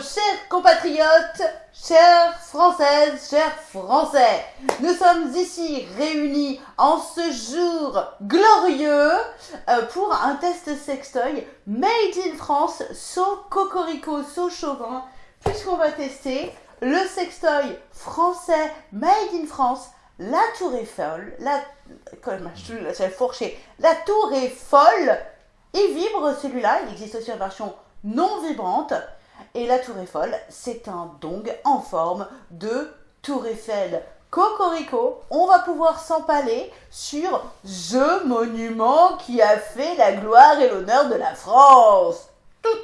chers compatriotes, chères françaises, chers français. Nous sommes ici réunis en ce jour glorieux euh, pour un test sextoy made in France, so cocorico, so chauvin, puisqu'on va tester le sextoy français made in France, la tour la, je l'ai fourché, la tour est folle, il vibre celui-là, il existe aussi une version non vibrante. Et la tour Eiffel, c'est un dong en forme de tour Eiffel. Cocorico, on va pouvoir s'empaler sur ce monument qui a fait la gloire et l'honneur de la France. Alors,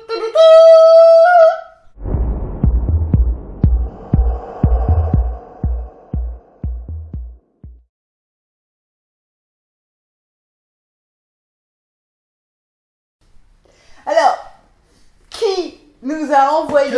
nous a envoyé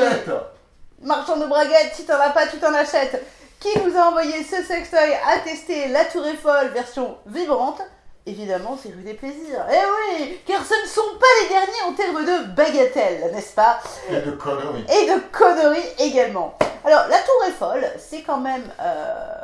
Marchand de braguettes, si t'en as pas, tu t'en achètes. Qui nous a envoyé ce sextoy à tester la Tour Eiffel version vibrante Évidemment, c'est rue des plaisirs. Eh oui, car ce ne sont pas les derniers en termes de bagatelles, n'est-ce pas? Et de conneries. Et de conneries également. Alors, la Tour Eiffel, c'est quand même euh,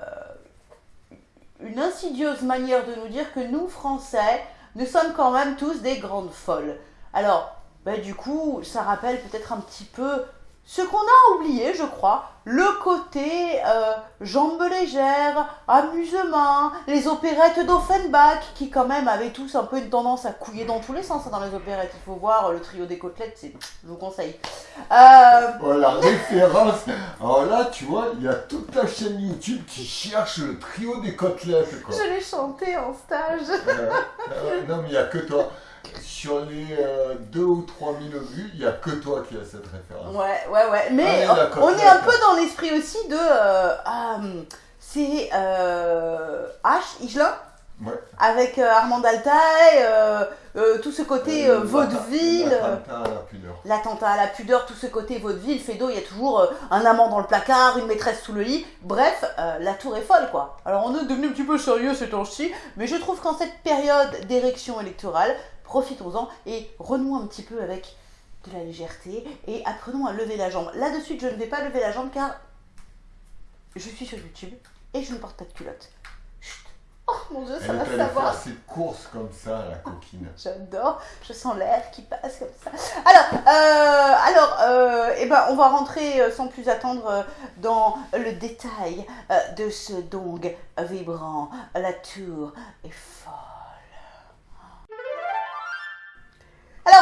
une insidieuse manière de nous dire que nous, Français, nous sommes quand même tous des grandes folles. Alors, bah, du coup, ça rappelle peut-être un petit peu ce qu'on a oublié, je crois, le côté euh, jambes légères, amusement, les opérettes d'Offenbach, qui quand même avaient tous un peu une tendance à couiller dans tous les sens hein, dans les opérettes. Il faut voir le trio des côtelettes, je vous conseille. Euh... Oh, la référence Alors là, tu vois, il y a toute la chaîne YouTube qui cherche le trio des côtelettes. Je l'ai chanté en stage. Euh, non, mais il n'y a que toi sur les 2 euh, ou 3 000 vues, il n'y a que toi qui as cette référence. Ouais, ouais, ouais. Mais on est un peu dans l'esprit aussi de. Euh, euh, c'est H, Igelin Ouais. Avec Armand Altaï, tout ce côté vaudeville. L'attentat à la pudeur. L'attentat à la pudeur, tout ce côté vaudeville. Fédo, il y a toujours un amant dans le placard, une maîtresse sous le lit. Bref, la tour est folle, quoi. Alors on est devenu un petit peu sérieux ces temps-ci, mais je trouve qu'en cette période d'érection électorale, profitons-en et renouons un petit peu avec de la légèreté et apprenons à lever la jambe. Là de suite, je ne vais pas lever la jambe car je suis sur YouTube et je ne porte pas de culotte. Chut. Oh mon dieu, ça va savoir. ses courses comme ça, la coquine. J'adore, je sens l'air qui passe comme ça. Alors, euh, alors, euh, eh ben, on va rentrer euh, sans plus attendre dans le détail de ce dong vibrant. La tour est folle.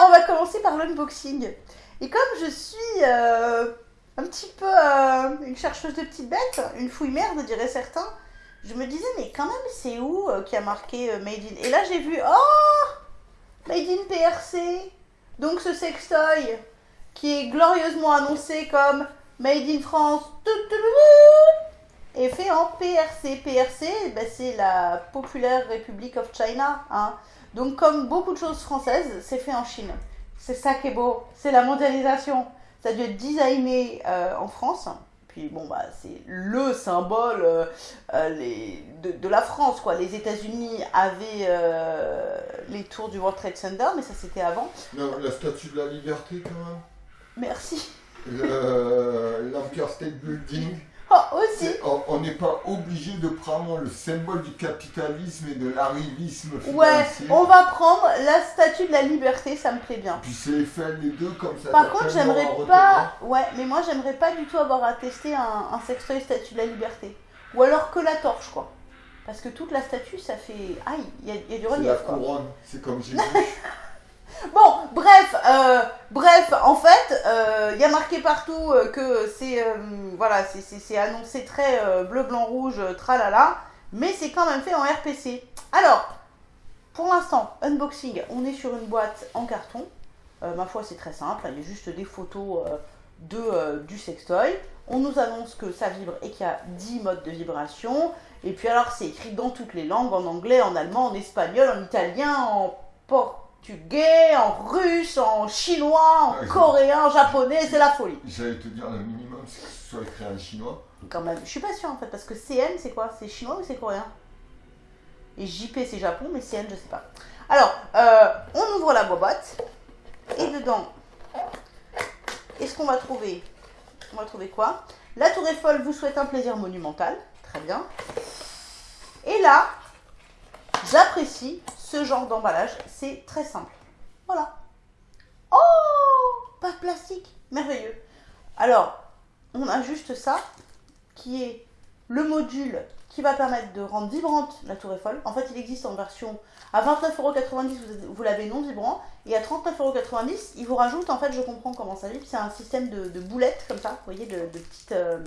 On va commencer par l'unboxing. Et comme je suis euh, un petit peu euh, une chercheuse de petites bêtes, une fouille merde, dirait certains, je me disais, mais quand même, c'est où euh, qui a marqué Made in? Et là, j'ai vu, oh Made in PRC Donc, ce sextoy qui est glorieusement annoncé comme Made in France est fait en PRC. PRC, ben, c'est la Populaire République of China. Hein. Donc, comme beaucoup de choses françaises, c'est fait en Chine. C'est ça qui est beau, c'est la mondialisation. Ça a dû être designé euh, en France. Puis bon, bah, c'est le symbole euh, euh, les, de, la France, quoi. Les États-Unis avaient les tours du World Trade Center, mais ça c'était avant. Non, la statue de la liberté quand même? Merci. L'Empire State Building. Oh, aussi. On n'est pas obligé de prendre le symbole du capitalisme et de l'arrivisme Ouais, on va prendre la statue de la liberté, ça me plaît bien. Puis c'est fait les deux comme ça. Par contre, j'aimerais pas. Ouais, mais moi j'aimerais pas du tout avoir à tester un, un sextoy statue de la liberté. Ou alors que la torche, quoi. Parce que toute la statue, ça fait. Aïe, il y, a du relief. C'est la couronne, c'est comme Jésus. Bref, euh, bref, en fait, euh, il y a marqué partout euh, que c'est voilà, annoncé très bleu, blanc, rouge, tralala, mais c'est quand même fait en RPC. Alors, pour l'instant, unboxing, on est sur une boîte en carton. ma foi, c'est très simple, il y a juste des photos de, du sextoy. On nous annonce que ça vibre et qu'il y a 10 modes de vibration. Et puis alors, c'est écrit dans toutes les langues, en anglais, en allemand, en espagnol, en italien, en portugais en russe, en chinois, en coréen, en japonais, c'est la folie. J'allais te dire, le minimum, c'est que ce soit écrit en chinois. Quand même, je suis pas sûre en fait, parce que CN, c'est quoi? C'est chinois ou c'est coréen? Et JP, c'est Japon, mais CN, je sais pas. Alors, euh, on ouvre la boîte, et dedans, est-ce qu'on va trouver on va trouver quoi? La Tour Eiffel vous souhaite un plaisir monumental. Très bien. Et là, j'apprécie ce genre d'emballage. C'est très simple. Voilà. Oh Pas de plastique. Merveilleux. Alors, on a juste ça, qui est le module qui va permettre de rendre vibrante la tour Eiffel. En fait, il existe en version à 29,90€, vous, l'avez non vibrant, et à 39,90€, il vous rajoute, en fait, je comprends comment ça vibre, c'est un système de, boulettes, comme ça, vous voyez, de, petites, euh,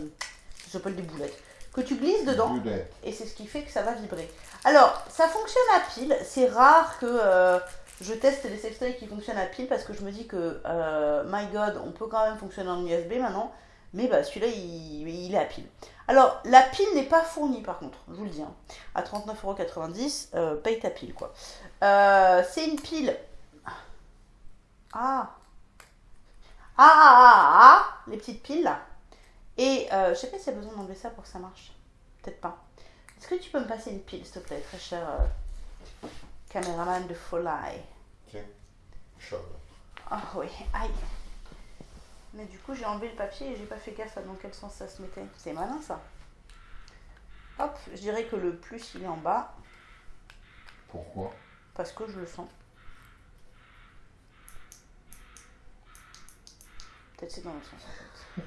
je s'appelle des boulettes, que tu glisses dedans, et c'est ce qui fait que ça va vibrer. Alors, ça fonctionne à pile, c'est rare que... Euh, je teste les sextoys qui fonctionnent à pile parce que je me dis que, euh, my god, on peut quand même fonctionner en USB maintenant. Mais bah, celui-là, il, est à pile. Alors, la pile n'est pas fournie par contre, je vous le dis. Hein. À 39,90€, euh, paye ta pile quoi. C'est une pile. Ah. Ah, ah, ah, ah, les petites piles là. Et euh, je sais pas s'il y a besoin d'enlever ça pour que ça marche. Peut-être pas. Est-ce que tu peux me passer une pile, s'il te plaît, très cher euh, caméraman de Folai? Tiens, Ah oui, aïe. Mais du coup, j'ai enlevé le papier et j'ai pas fait gaffe à dans quel sens ça se mettait. C'est malin ça. Hop, je dirais que le plus il est en bas. Pourquoi? Parce que je le sens. Peut-être c'est dans le sens en fait.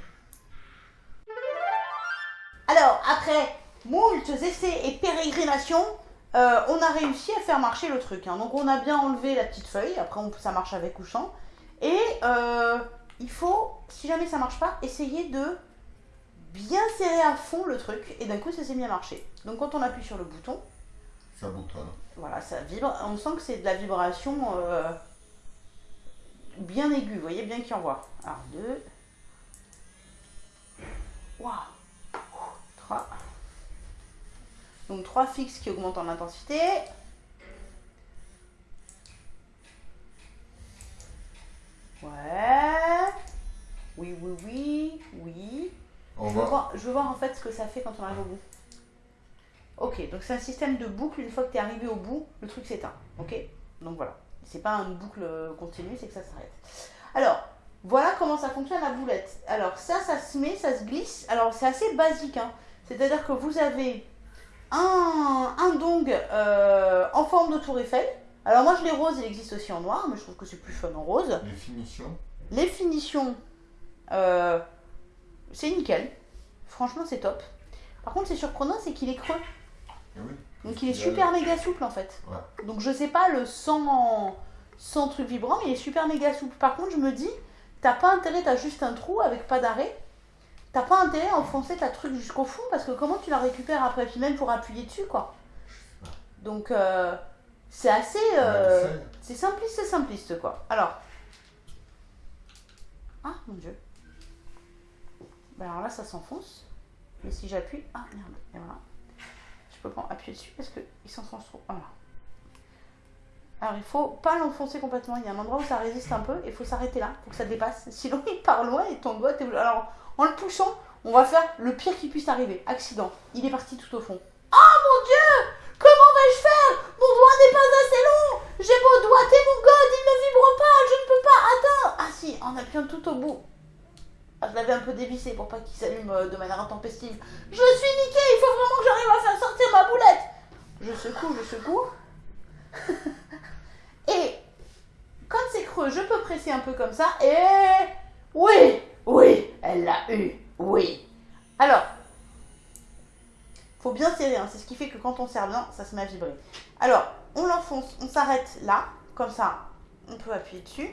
Alors, après moult essais et pérégrinations, euh, on a réussi à faire marcher le truc. Hein. Donc on a bien enlevé la petite feuille, après on, ça marche avec ou sans. Et euh, il faut, si jamais ça marche pas, essayer de bien serrer à fond le truc et d'un coup ça s'est bien marché. Donc quand on appuie sur le bouton, ça boutonne. Voilà, ça vibre. On sent que c'est de la vibration euh, bien aiguë, vous voyez, bien qu'il envoie. Alors deux. Waouh. Trois. Donc trois fixes qui augmentent en intensité. Ouais. Oui, oui, oui, oui. je, veux voir, je veux voir en fait ce que ça fait quand on arrive au bout. Ok, donc c'est un système de boucle. Une fois que tu es arrivé au bout, le truc s'éteint. Ok? Donc voilà. C'est pas une boucle continue, c'est que ça s'arrête. Alors, voilà comment ça fonctionne la boulette. Alors ça, ça se met, ça se glisse. Alors c'est assez basique. Hein. C'est-à-dire que vous avez un, un dong euh, en forme de tour Eiffel. Alors moi je l'ai rose, il existe aussi en noir, mais je trouve que c'est plus fun en rose. Les finitions Les finitions, euh, c'est nickel. Franchement c'est top. Par contre c'est surprenant, c'est qu'il est creux. Eh Donc il est super méga souple en fait. Donc je sais pas le sans, sans truc vibrant, mais il est super méga souple. Par contre je me dis, t'as pas intérêt, t'as juste un trou avec pas d'arrêt. T'as pas intérêt à enfoncer ta truc jusqu'au fond parce que comment tu la récupères après, puis même pour appuyer dessus quoi. Donc euh, c'est assez. Euh, c'est simpliste, c'est simpliste quoi. Alors. Ah mon dieu. Ben alors là ça s'enfonce. Mais si j'appuie. Ah merde. Et voilà. Je peux pas appuyer dessus parce qu'il s'enfonce trop. Alors il faut pas l'enfoncer complètement. Il y a un endroit où ça résiste un peu et il faut s'arrêter là pour que ça dépasse. Sinon il part loin et ton doigt. Alors en le poussant, on va faire le pire qui puisse arriver. Accident. Il est parti tout au fond. Oh mon dieu Comment vais-je faire? Mon doigt n'est pas assez long J'ai beau doigter mon god, il ne vibre pas, je ne peux pas atteindre Ah si, en appuyant tout au bout. Ah, je l'avais un peu dévissé pour pas qu'il s'allume euh, de manière intempestive. Je suis niqué, il faut vraiment que j'arrive à faire sortir ma boulette Je secoue, je secoue. je peux presser un peu comme ça. Et oui, oui, elle l'a eu, oui. Alors, faut bien serrer, hein. c'est ce qui fait que quand on serre bien, ça se met à vibrer. Alors, on l'enfonce, on s'arrête là, comme ça, on peut appuyer dessus.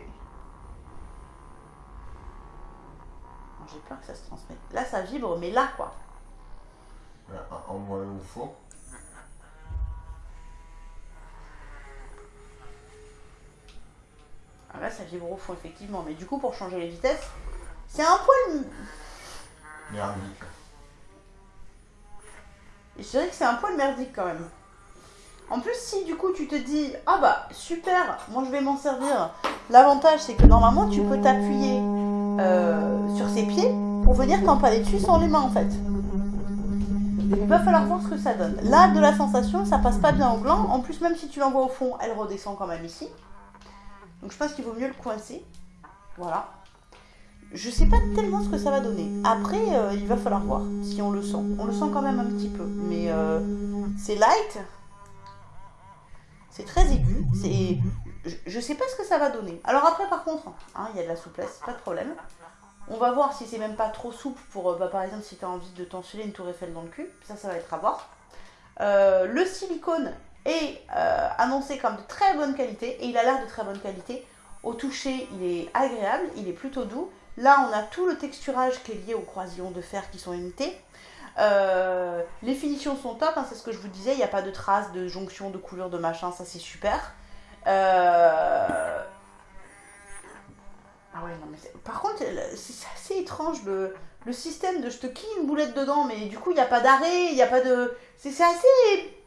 J'ai peur que ça se transmette. Là, ça vibre, mais là, quoi. En moins ou faux Là, ça vibre au fond, effectivement. Mais du coup, pour changer les vitesses, c'est un poil... Merdique. Et je dirais que c'est un poil merdique quand même. En plus, si du coup tu te dis Ah bah super, moi je vais m'en servir. L'avantage c'est que normalement tu peux t'appuyer euh, sur ses pieds pour venir t'empaler dessus sans les mains en fait. Il va falloir voir ce que ça donne. Là, de la sensation, ça passe pas bien au gland. En plus, même si tu l'envoies au fond, elle redescend quand même ici. Donc je pense qu'il vaut mieux le coincer. Voilà. je sais pas tellement ce que ça va donner. Après, il va falloir voir si on le sent. On le sent quand même un petit peu, mais c'est light. C'est très aigu. C'est, je, sais pas ce que ça va donner. Alors après, par contre, hein, il y a de la souplesse, pas de problème. On va voir si c'est même pas trop souple pour, bah, par exemple, si tu as envie de t'enfiler une tour Eiffel dans le cul. Ça, ça va être à voir. Euh, le silicone est euh, annoncé comme de très bonne qualité et il a l'air de très bonne qualité. Au toucher, il est agréable, il est plutôt doux. Là, on a tout le texturage qui est lié aux croisillons de fer qui sont imités. Euh, les finitions sont top, hein, c'est ce que je vous disais, il n'y a pas de traces de jonction, de couleur, de machin, ça c'est super. Euh, ah ouais, non, mais Par contre, c'est assez étrange le, le système de je te quille une boulette dedans, mais du coup, il n'y a pas d'arrêt, il n'y a pas de. C'est assez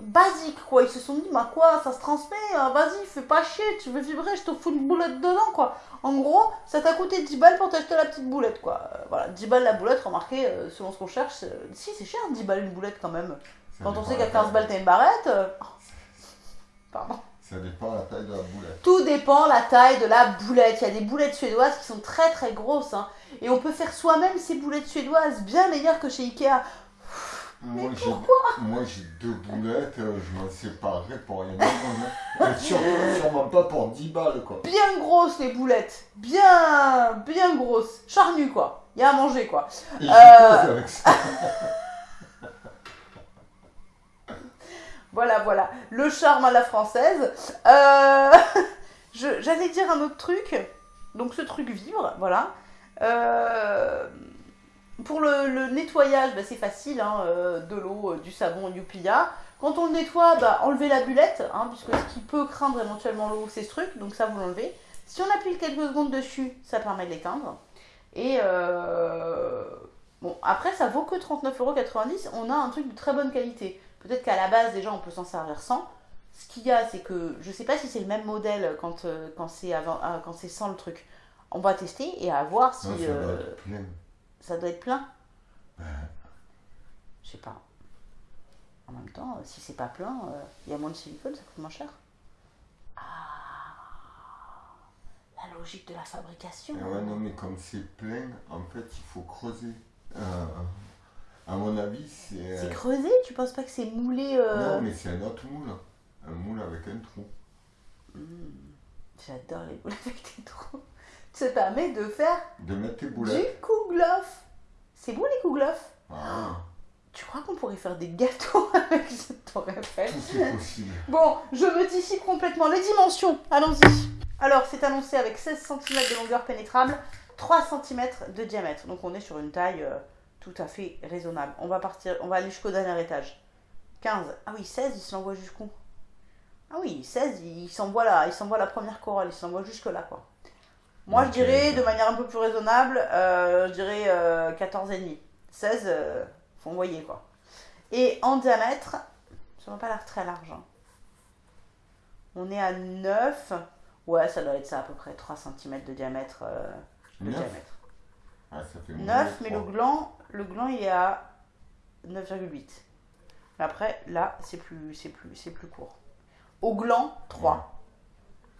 basique, quoi. Ils se sont dit, bah quoi, ça se transmet, hein, vas-y, fais pas chier, tu veux vibrer, je te fous une boulette dedans, quoi. En gros, ça t'a coûté 10 balles pour t'acheter la petite boulette, quoi. Euh, voilà, 10 balles la boulette, remarquez, euh, selon ce qu'on cherche, si, c'est cher, 10 balles une boulette quand même. Quand on sait qu'à 15 balles t'as une barrette. Euh, pardon. Ça dépend la taille de la boulette. Tout dépend la taille de la boulette. Il y a des boulettes suédoises qui sont très très grosses. Hein. Et on peut faire soi-même ces boulettes suédoises bien meilleures que chez Ikea. Moi, j'ai deux boulettes, euh, je m'en séparerai pour rien hein. sûrement, pas pour 10 balles, quoi. Bien grosses, les boulettes. Bien, bien grosses. Charnues, quoi. Il y a à manger, quoi. Et euh... avec ça. voilà, voilà. Le charme à la française. Euh... J'allais dire un autre truc. Donc, ce truc vibre, voilà. Euh pour le, nettoyage, bah, c'est facile, hein, euh, de l'eau, euh, du savon, Youpia. Quand on le nettoie, bah, enlevez la bullette, hein, puisque ce qui peut craindre éventuellement l'eau, c'est ce truc, donc ça vous l'enlevez. Si on appuie quelques secondes dessus, ça permet de l'éteindre. Et euh, bon, après, ça vaut que 39,90€. On a un truc de très bonne qualité. Peut-être qu'à la base, déjà, on peut s'en servir sans. Ce qu'il y a, c'est que je sais pas si c'est le même modèle quand, quand c'est sans le truc. On va tester et à voir si. Ça doit être plein Je sais pas. En même temps, euh, si c'est pas plein, euh, il y a moins de silicone, ça coûte moins cher. Ah La logique de la fabrication. Ah ouais, non, mais comme c'est plein, en fait, il faut creuser. Euh, à mon avis, c'est. C'est creusé Tu penses pas que c'est moulé Non, mais c'est un autre moule. Un moule avec un trou. Hmm. J'adore les moules avec des trous ça permet de faire de mettre tes du kouglof. C'est bon les kouglof ah. Tu crois qu'on pourrait faire des gâteaux avec ce tour Eiffel C'est possible. Bon, je me dissipe complètement. Les dimensions, allons-y. Alors, c'est annoncé avec 16 cm de longueur pénétrable, 3 cm de diamètre. Donc, on est sur une taille euh, tout à fait raisonnable. On va partir, on va aller jusqu'au dernier étage. 15. Ah oui, 16, il s'envoie jusqu'où? Ah oui, 16, il s'envoie là, il s'envoie la première corolle, il s'envoie jusque là, quoi. Moi, je dirais, de manière un peu plus raisonnable, euh, je dirais 14,5. 16, euh, faut envoyer quoi. Et en diamètre, ça n'a pas l'air très large. Hein. On est à 9. Ouais, ça doit être ça à peu près, 3 cm de diamètre. Euh, de diamètre. Ah, ça fait 9, mais le gland, le gland il est à 9,8. Après, là, c'est plus, plus, plus court. Au gland, 3.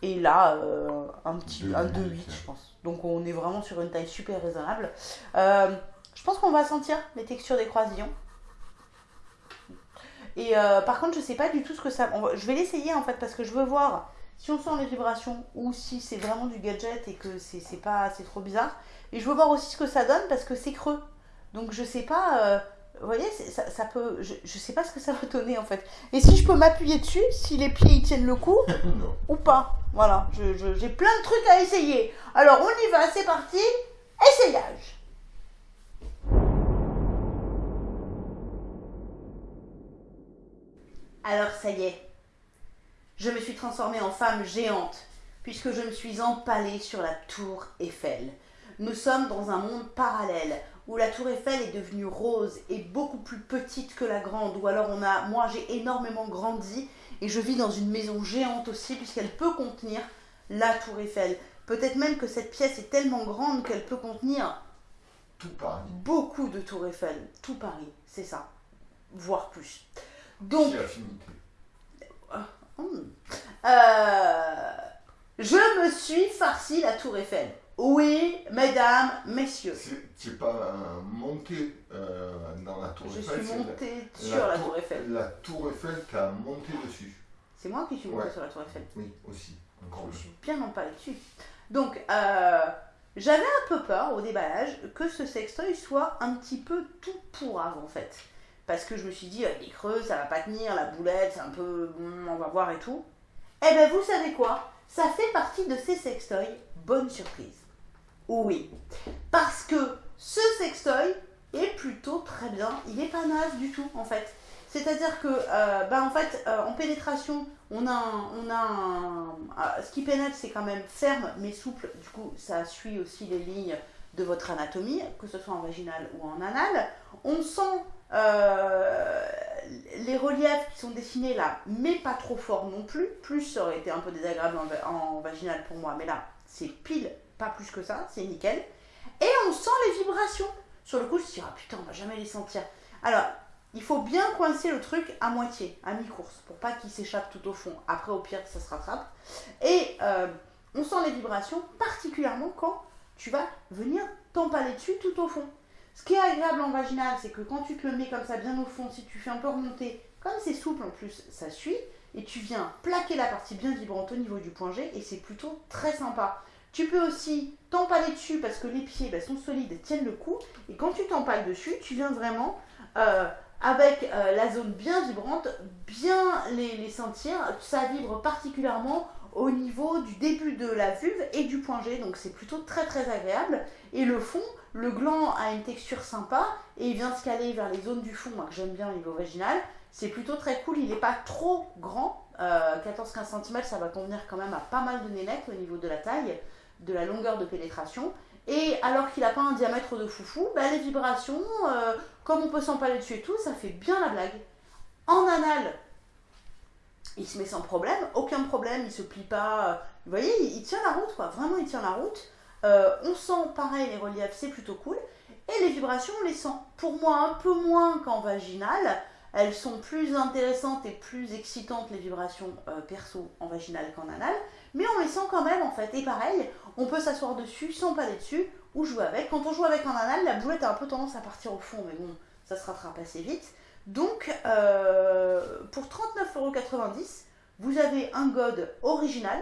Et là, euh, un petit un 2,8 je pense. Donc on est vraiment sur une taille super raisonnable. Euh, je pense qu'on va sentir les textures des croisillons. Et euh, par contre, je sais pas du tout ce que ça. je vais l'essayer en fait parce que je veux voir si on sent les vibrations ou si c'est vraiment du gadget et que c'est pas c'est trop bizarre. Et je veux voir aussi ce que ça donne parce que c'est creux. Donc je sais pas. Vous voyez, ça, ça, peut. Je, je sais pas ce que ça va donner en fait. Et si je peux m'appuyer dessus, si les pieds ils tiennent le coup, ou pas. Voilà, j'ai je, plein de trucs à essayer. Alors on y va, c'est parti. Essayage. Alors ça y est, je me suis transformée en femme géante, puisque je me suis empalée sur la tour Eiffel. Nous sommes dans un monde parallèle où la tour Eiffel est devenue rose et beaucoup plus petite que la grande, ou alors on a, moi j'ai énormément grandi et je vis dans une maison géante aussi puisqu'elle peut contenir la tour Eiffel. Peut-être même que cette pièce est tellement grande qu'elle peut contenir tout Paris. Beaucoup de tours Eiffel, tout Paris, c'est ça, voire plus. Donc, euh, je me suis farci la tour Eiffel Oui, mesdames, messieurs. C'est pas monté euh, dans la tour Je Eiffel. suis c'est montée sur la, tour Eiffel. La tour Eiffel, t'as monté dessus. C'est moi qui suis montée sur la tour Eiffel. Oui, aussi. Je suis bien pas dessus. Donc, euh, j'avais un peu peur au déballage que ce sextoy soit un petit peu tout pourrave en fait. Parce que je me suis dit, il est creux, ça va pas tenir, la boulette, c'est un peu. on va voir et tout. Eh ben, vous savez quoi? Ça fait partie de ces sextoys. Bonne surprise. Oui. Parce que ce sextoy est plutôt très bien. Il est pas naze du tout en fait. C'est-à-dire que, euh, bah, en fait, euh, en pénétration, on a, on a un, ah, ce qui pénètre, c'est quand même ferme mais souple. Du coup, ça suit aussi les lignes de votre anatomie, que ce soit en vaginal ou en anal. On sent euh, les reliefs qui sont dessinés là, mais pas trop fort non plus. Plus ça aurait été un peu désagréable en, vaginal pour moi, mais là, c'est pile, pas plus que ça, c'est nickel. Et on sent les vibrations. Sur le coup, je me suis dit, ah putain, on va jamais les sentir. Alors, il faut bien coincer le truc à moitié, à mi-course, pour pas qu'il s'échappe tout au fond. Après, au pire, ça se rattrape. Et euh, on sent les vibrations, particulièrement quand tu vas venir t'empaler dessus tout au fond. Ce qui est agréable en vaginal, c'est que quand tu te le mets comme ça bien au fond, si tu fais un peu remonter, comme c'est souple en plus, ça suit, et tu viens plaquer la partie bien vibrante au niveau du point G, et c'est plutôt très sympa. Tu peux aussi t'empaler dessus parce que les pieds bah, sont solides et tiennent le coup, et quand tu t'empales dessus, tu viens vraiment euh, avec euh, la zone bien vibrante, bien les, les, sentir. Ça vibre particulièrement au niveau du début de la vulve et du point G, donc c'est plutôt très très agréable. Et le fond, le gland a une texture sympa et il vient se caler vers les zones du fond, moi que j'aime bien au niveau vaginal. C'est plutôt très cool, il n'est pas trop grand, 14-15 euh, cm ça va convenir quand même à pas mal de nénettes au niveau de la taille, de la longueur de pénétration. Et alors qu'il n'a pas un diamètre de foufou, bah, les vibrations, euh, comme on peut s'empaler dessus et tout, ça fait bien la blague. En anal, il se met sans problème, aucun problème, il se plie pas. Vous voyez, il, tient la route, quoi. Vraiment, il tient la route. Euh, on sent pareil les reliefs, c'est plutôt cool. Et les vibrations, on les sent. Pour moi, un peu moins qu'en vaginal. Elles sont plus intéressantes et plus excitantes, les vibrations euh, perso en vaginal qu'en anal. Mais on les sent quand même, en fait. Et pareil, on peut s'asseoir dessus, s'empaler dessus, ou jouer avec. Quand on joue avec en anal, la boulette a un peu tendance à partir au fond. Mais bon, ça se rattrape assez vite. Donc, euh, pour 39,90€, vous avez un God original,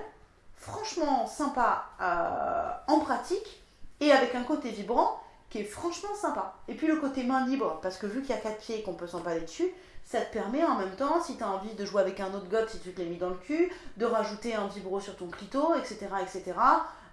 franchement sympa euh, en pratique, et avec un côté vibrant qui est franchement sympa. Et puis le côté main libre, parce que vu qu'il y a quatre pieds et qu'on peut s'empaler dessus, ça te permet en même temps, si tu as envie de jouer avec un autre god, si tu te l'as mis dans le cul, de rajouter un vibro sur ton clito, etc., etc.,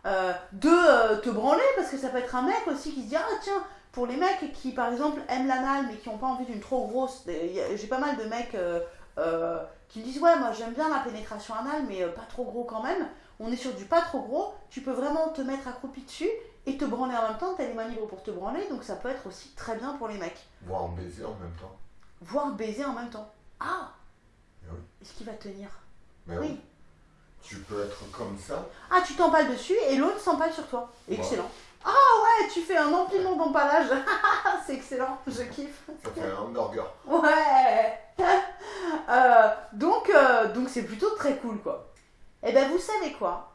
euh, de te branler, parce que ça peut être un mec aussi qui se dit, ah tiens, pour les mecs qui, par exemple, aiment l'anal mais qui n'ont pas envie d'une trop grosse. J'ai pas mal de mecs euh, euh, qui me disent Ouais, moi j'aime bien la pénétration anale, mais euh, pas trop gros quand même. On est sur du pas trop gros. Tu peux vraiment te mettre accroupi dessus et te branler en même temps. Tu as les mains libres pour te branler, donc ça peut être aussi très bien pour les mecs. Voir baiser en même temps. Voir baiser en même temps. Ah oui. Est-ce qu'il va tenir oui. Tu peux être comme ça. Ah, tu t'empales dessus et l'autre s'empale sur toi. Excellent. Ah ouais, tu fais un empilement d'empalage. c'est excellent, je kiffe. Ça fait un hamburger. Ouais. Euh, donc, euh, donc c'est plutôt très cool quoi. Et eh ben vous savez quoi?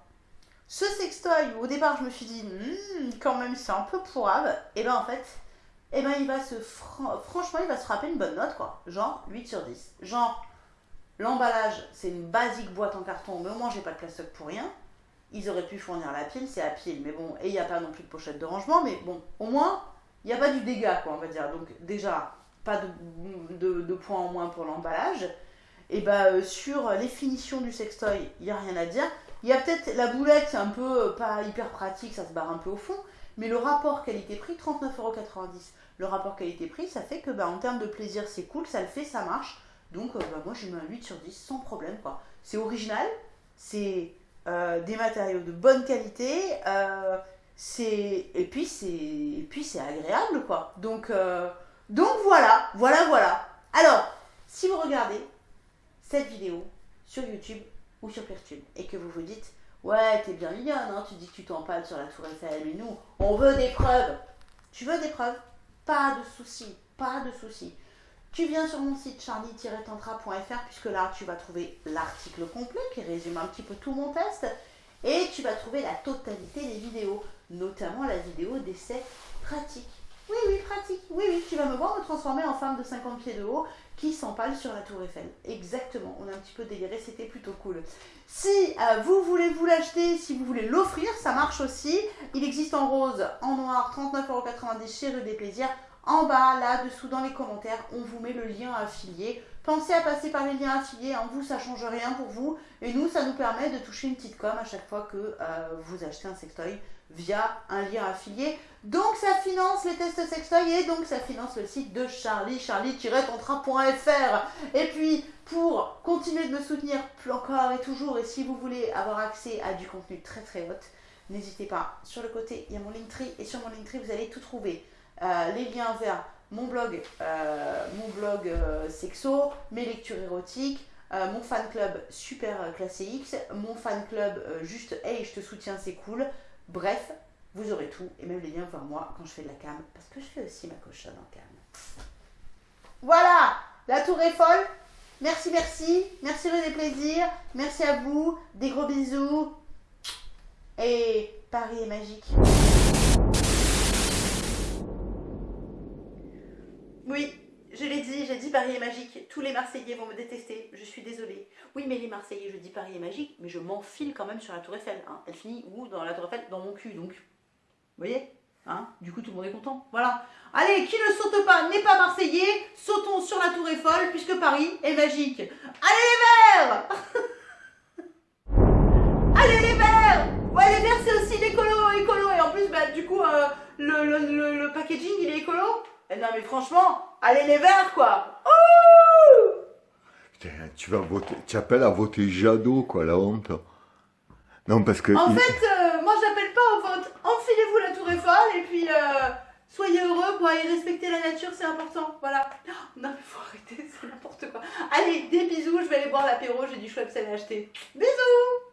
Ce sextoy, au départ je me suis dit, hmm, quand même c'est un peu pourrave. Et eh ben en fait, eh ben il va se, franchement il va se frapper une bonne note quoi. Genre 8 sur 10. Genre, l'emballage c'est une basique boîte en carton, mais au moins j'ai pas de plastoc pour rien. Ils auraient pu fournir la pile, c'est à pile, mais bon, et il n'y a pas non plus de pochette de rangement, mais bon, au moins, il n'y a pas du dégât, quoi, on va dire. Donc, déjà, pas de, points en moins pour l'emballage. Et bah, euh, sur les finitions du sextoy, il n'y a rien à dire. Il y a peut-être la boulette, c'est un peu euh, pas hyper pratique, ça se barre un peu au fond, mais le rapport qualité-prix, 39,90€. Le rapport qualité-prix, ça fait que bah, en termes de plaisir, c'est cool, ça le fait, ça marche. Donc, euh, bah, moi, j'ai mis un 8 sur 10 sans problème, quoi. C'est original, c'est euh, des matériaux de bonne qualité, euh, et puis c'est agréable quoi. Donc donc voilà, voilà voilà. Alors, si vous regardez cette vidéo sur YouTube ou sur Peertube et que vous vous dites ouais t'es bien mignonne, hein, tu dis que tu t'empales sur la tour Eiffel, mais nous on veut des preuves. Tu veux des preuves? Pas de souci, pas de souci. Tu viens sur mon site charlie-tantra.fr puisque là tu vas trouver l'article complet qui résume un petit peu tout mon test. Et tu vas trouver la totalité des vidéos, notamment la vidéo d'essai pratique. Oui, oui, pratique. Oui, oui, tu vas me voir me transformer en femme de 50 pieds de haut qui s'empale sur la tour Eiffel. Exactement, on a un petit peu déliré, c'était plutôt cool. Si euh, vous voulez vous l'acheter, si vous voulez l'offrir, ça marche aussi. Il existe en rose, en noir, 39,90€ chez Rue des Plaisirs. En bas, là, dessous, dans les commentaires, on vous met le lien affilié. Pensez à passer par les liens affiliés, en vous, ça change rien pour vous. Et nous, ça nous permet de toucher une petite com à chaque fois que euh, vous achetez un sextoy via un lien affilié. Donc ça finance les tests sextoy et donc ça finance le site de Charlie, charlie-tontrain.fr. Et puis pour continuer de me soutenir encore et toujours, et si vous voulez avoir accès à du contenu très très haut, n'hésitez pas. Sur le côté, il y a mon Linktree et sur mon Linktree, vous allez tout trouver. Euh, les liens vers mon blog, euh, mon blog euh, sexo, mes lectures érotiques, mon fan club super classé X, mon fan club juste hey je te soutiens c'est cool, Bref, vous aurez tout, et même les liens vers moi quand je fais de la cam, parce que je fais aussi ma cochonne en cam. Voilà, la tour est folle. Merci, merci. Merci rue des plaisirs. Merci à vous. Des gros bisous. Et Paris est magique. Oui, je l'ai dit, j'ai dit Paris est magique. Tous les Marseillais vont me détester. Je suis désolée. Oui, mais les Marseillais, je dis Paris est magique, mais je m'enfile quand même sur la Tour Eiffel. Hein. Elle finit où? Dans la Tour Eiffel Dans mon cul, donc. Vous voyez? Hein? Du coup, tout le monde est content. Voilà. Allez, qui ne saute pas n'est pas Marseillais. Sautons sur la Tour Eiffel, puisque Paris est magique. Allez les verts Allez les verts Ouais, les verts, c'est aussi l'écolo, écolo. Et en plus, bah, du coup, euh, le, packaging, il est écolo. Eh non mais franchement, allez les verts quoi Putain, tu vas voter, tu appelles à voter Jadot quoi, la honte. Non parce que... En fait, euh, moi j'appelle pas au vote. Enfilez-vous la tour Eiffel et puis euh, soyez heureux quoi et respecter la nature c'est important. Voilà. Non mais faut arrêter, c'est n'importe quoi. Allez, des bisous, je vais aller boire l'apéro, j'ai du Schweppes à acheter. Bisous